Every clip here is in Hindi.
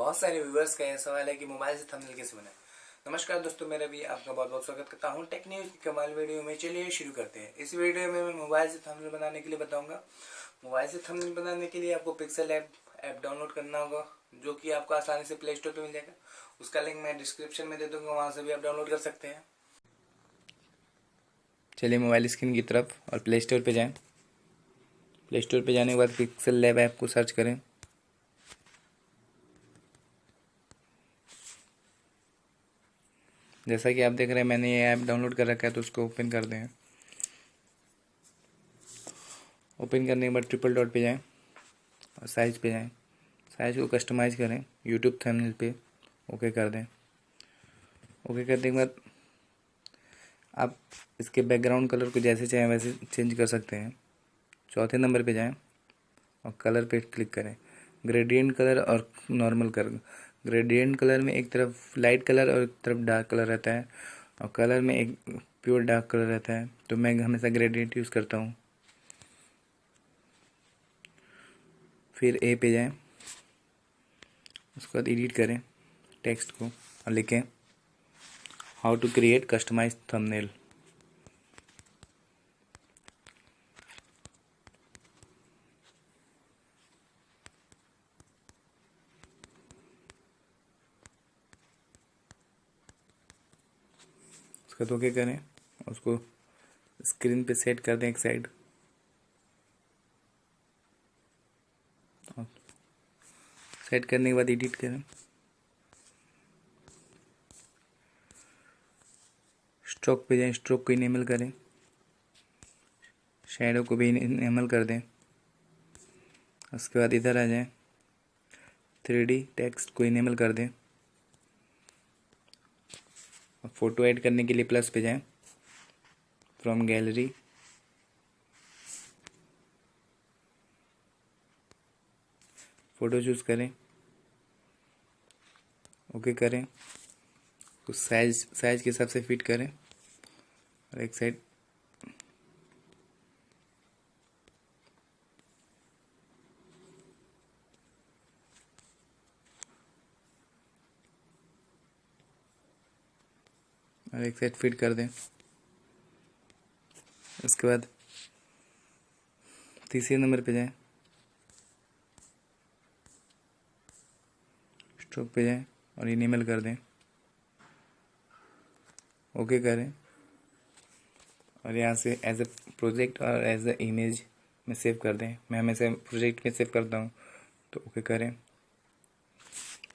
बहुत सारे व्यूवर्स का यह सवाल है कि मोबाइल से थंबनेल कैसे बनाए? नमस्कार दोस्तों, मेरा भी आपका बहुत बहुत स्वागत करता हूँ टेक न्यूज़ की कमाल वीडियो में। चलिए शुरू करते हैं। इस वीडियो में मैं मोबाइल से थंबनेल बनाने के लिए बताऊँगा। मोबाइल से थंबनेल बनाने के लिए आपको पिक्सल ऐप ऐप डाउनलोड करना होगा, जो कि आपको आसानी से प्ले स्टोर पर मिल जाएगा। उसका लिंक मैं डिस्क्रिप्शन में दे दूँगा, वहाँ से भी आप डाउनलोड कर सकते हैं। चलिए मोबाइल स्क्रीन की तरफ़ और प्ले स्टोर पर जाएँ। प्ले स्टोर पर जाने के बाद पिक्सल लैब ऐप को सर्च करें। जैसा कि आप देख रहे हैं, मैंने ये ऐप डाउनलोड कर रखा है तो उसको ओपन कर दें। ओपन करने के बाद ट्रिपल डॉट पे जाएँ, और साइज़ पे जाएँ। साइज़ को कस्टमाइज करें यूट्यूब थंबनेल पे ओके कर दें। ओके करने के बाद आप इसके बैकग्राउंड कलर को जैसे चाहें, वैसे चेंज कर सकते हैं। चौथे नंबर पे जाएँ, और कलर पे क्लिक करें। ग्रेडियंट कलर और नॉर्मल कलर ग्रेडियंट कलर में एक तरफ़ लाइट कलर और एक तरफ़ डार्क कलर रहता है और कलर में एक प्योर डार्क कलर रहता है। तो मैं हमेशा ग्रेडियंट यूज़ करता हूँ। फिर ए पे जाएँ। उसके बाद एडिट करें टेक्स्ट को और लिखें how to create customise thumbnail उसका तो क्या करें, उसको स्क्रीन पे सेट कर दें एक साइड सेट करने के बाद एडिट करें। स्ट्रोक पे जाएँ स्ट्रोक को इनेबल करें। शेडो को भी इनेबल कर दें। उसके बाद इधर आ जाएँ। थ्री डी टेक्स्ट को इनेबल कर दें। फ़ोटो ऐड करने के लिए प्लस पे जाएँ। फ्रॉम गैलरी फ़ोटो चूज़ करें। ओके करें। कुछ साइज़ साइज़ के हिसाब से फिट करें। और एक साइड और एक साइड फिट कर दें। उसके बाद तीसरे नंबर पे जाएँ। स्ट्रोक पे जाएँ और इनेबल कर दें। ओके करें। और यहाँ से एज ए प्रोजेक्ट और एज ए इमेज में सेव कर दें। मैं हमेशा प्रोजेक्ट में सेव करता हूँ। तो ओके करें।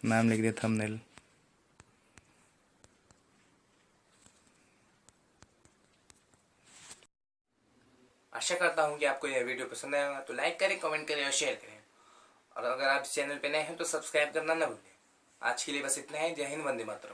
नाम लिख दें थंबनेल आशा करता हूँ कि आपको यह वीडियो पसंद आएगा तो लाइक करें कमेंट करें और शेयर करें। और अगर आप चैनल पर नए हैं तो सब्सक्राइब करना न भूलें। आज के लिए बस इतना है। जय हिंद, वंदे मातरम।